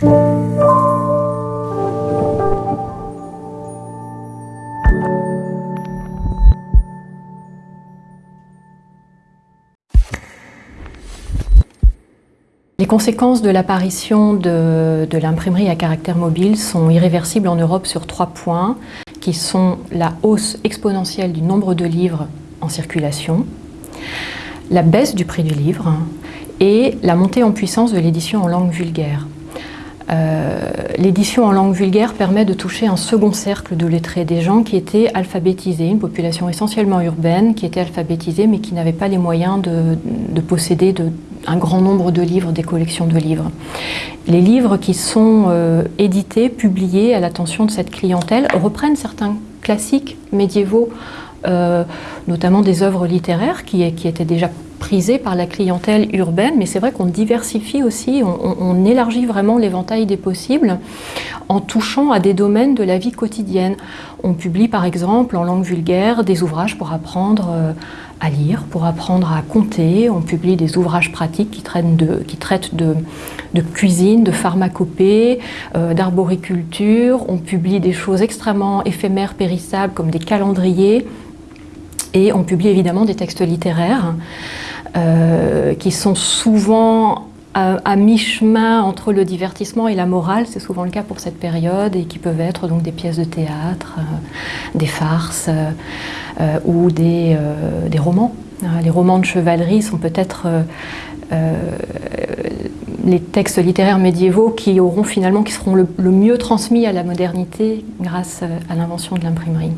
Les conséquences de l'apparition de, l'imprimerie à caractère mobile sont irréversibles en Europe sur trois points, qui sont la hausse exponentielle du nombre de livres en circulation, la baisse du prix du livre et la montée en puissance de l'édition en langue vulgaire. Euh, l'édition en langue vulgaire permet de toucher un second cercle de lettrés, des gens qui étaient alphabétisés, une population essentiellement urbaine qui était alphabétisée mais qui n'avait pas les moyens de, posséder un grand nombre de livres, des collections de livres. Les livres qui sont euh, édités, publiés à l'attention de cette clientèle reprennent certains classiques médiévaux, euh, notamment des œuvres littéraires qui, qui étaient déjà prisé par la clientèle urbaine, mais c'est vrai qu'on diversifie aussi, on, élargit vraiment l'éventail des possibles en touchant à des domaines de la vie quotidienne. On publie par exemple en langue vulgaire des ouvrages pour apprendre euh, à lire, pour apprendre à compter. On publie des ouvrages pratiques qui traitent de, qui traitent de, cuisine, de pharmacopée, euh, d'arboriculture. On publie des choses extrêmement éphémères, périssables, comme des calendriers. Et on publie évidemment des textes littéraires. Euh, qui sont souvent à, mi-chemin entre le divertissement et la morale, c'est souvent le cas pour cette période, et qui peuvent être donc des pièces de théâtre, euh, des farces euh, ou des, romans. Les romans de chevalerie sont peut-être les textes littéraires médiévaux qui auront finalement, qui seront le mieux transmis à la modernité grâce à l'invention de l'imprimerie.